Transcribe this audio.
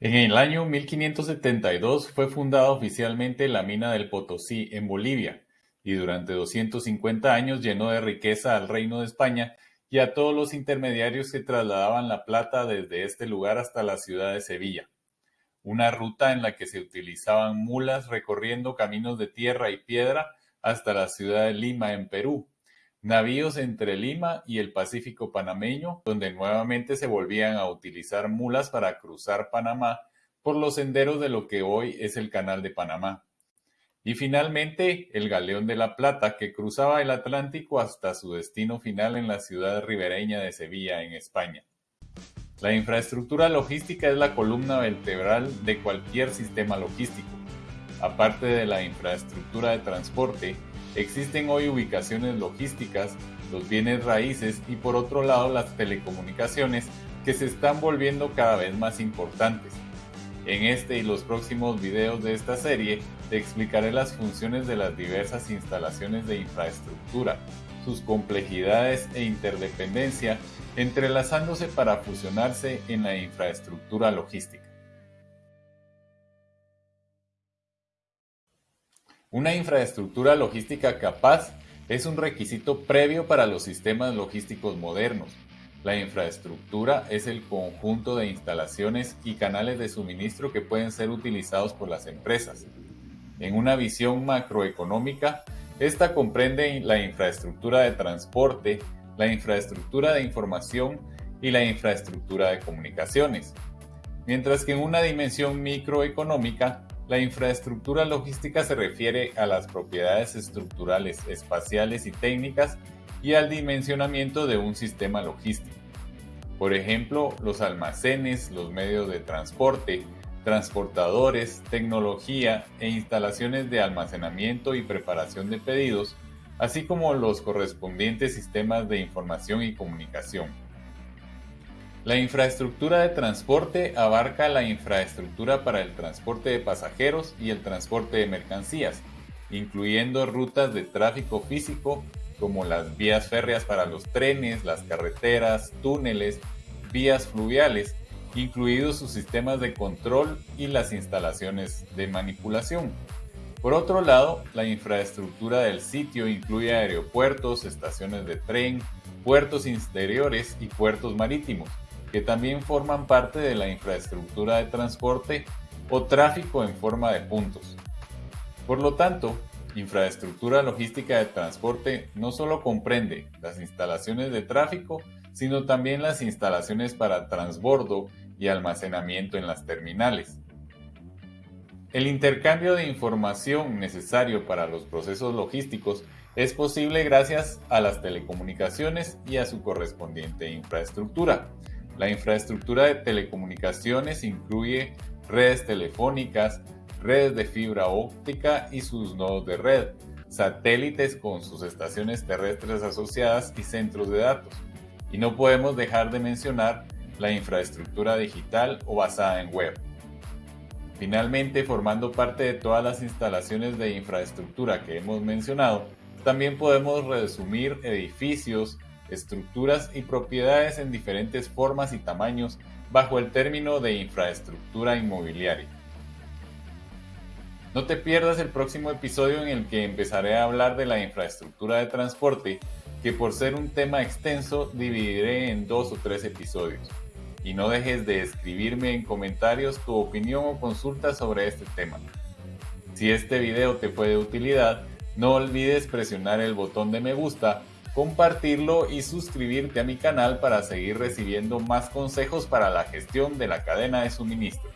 En el año 1572 fue fundada oficialmente la mina del Potosí en Bolivia y durante 250 años llenó de riqueza al Reino de España y a todos los intermediarios que trasladaban la plata desde este lugar hasta la ciudad de Sevilla. Una ruta en la que se utilizaban mulas recorriendo caminos de tierra y piedra hasta la ciudad de Lima en Perú, navíos entre Lima y el Pacífico panameño, donde nuevamente se volvían a utilizar mulas para cruzar Panamá por los senderos de lo que hoy es el Canal de Panamá. Y finalmente, el Galeón de la Plata, que cruzaba el Atlántico hasta su destino final en la ciudad ribereña de Sevilla, en España. La infraestructura logística es la columna vertebral de cualquier sistema logístico. Aparte de la infraestructura de transporte, Existen hoy ubicaciones logísticas, los bienes raíces y por otro lado las telecomunicaciones que se están volviendo cada vez más importantes. En este y los próximos videos de esta serie te explicaré las funciones de las diversas instalaciones de infraestructura, sus complejidades e interdependencia, entrelazándose para fusionarse en la infraestructura logística. Una infraestructura logística capaz es un requisito previo para los sistemas logísticos modernos. La infraestructura es el conjunto de instalaciones y canales de suministro que pueden ser utilizados por las empresas. En una visión macroeconómica, esta comprende la infraestructura de transporte, la infraestructura de información y la infraestructura de comunicaciones. Mientras que en una dimensión microeconómica, la infraestructura logística se refiere a las propiedades estructurales, espaciales y técnicas y al dimensionamiento de un sistema logístico. Por ejemplo, los almacenes, los medios de transporte, transportadores, tecnología e instalaciones de almacenamiento y preparación de pedidos, así como los correspondientes sistemas de información y comunicación. La infraestructura de transporte abarca la infraestructura para el transporte de pasajeros y el transporte de mercancías, incluyendo rutas de tráfico físico como las vías férreas para los trenes, las carreteras, túneles, vías fluviales, incluidos sus sistemas de control y las instalaciones de manipulación. Por otro lado, la infraestructura del sitio incluye aeropuertos, estaciones de tren, puertos interiores y puertos marítimos que también forman parte de la infraestructura de transporte o tráfico en forma de puntos. Por lo tanto, infraestructura logística de transporte no solo comprende las instalaciones de tráfico, sino también las instalaciones para transbordo y almacenamiento en las terminales. El intercambio de información necesario para los procesos logísticos es posible gracias a las telecomunicaciones y a su correspondiente infraestructura. La infraestructura de telecomunicaciones incluye redes telefónicas, redes de fibra óptica y sus nodos de red, satélites con sus estaciones terrestres asociadas y centros de datos. Y no podemos dejar de mencionar la infraestructura digital o basada en web. Finalmente, formando parte de todas las instalaciones de infraestructura que hemos mencionado, también podemos resumir edificios, estructuras y propiedades en diferentes formas y tamaños bajo el término de infraestructura inmobiliaria. No te pierdas el próximo episodio en el que empezaré a hablar de la infraestructura de transporte, que por ser un tema extenso dividiré en dos o tres episodios. Y no dejes de escribirme en comentarios tu opinión o consulta sobre este tema. Si este video te fue de utilidad, no olvides presionar el botón de me gusta compartirlo y suscribirte a mi canal para seguir recibiendo más consejos para la gestión de la cadena de suministro.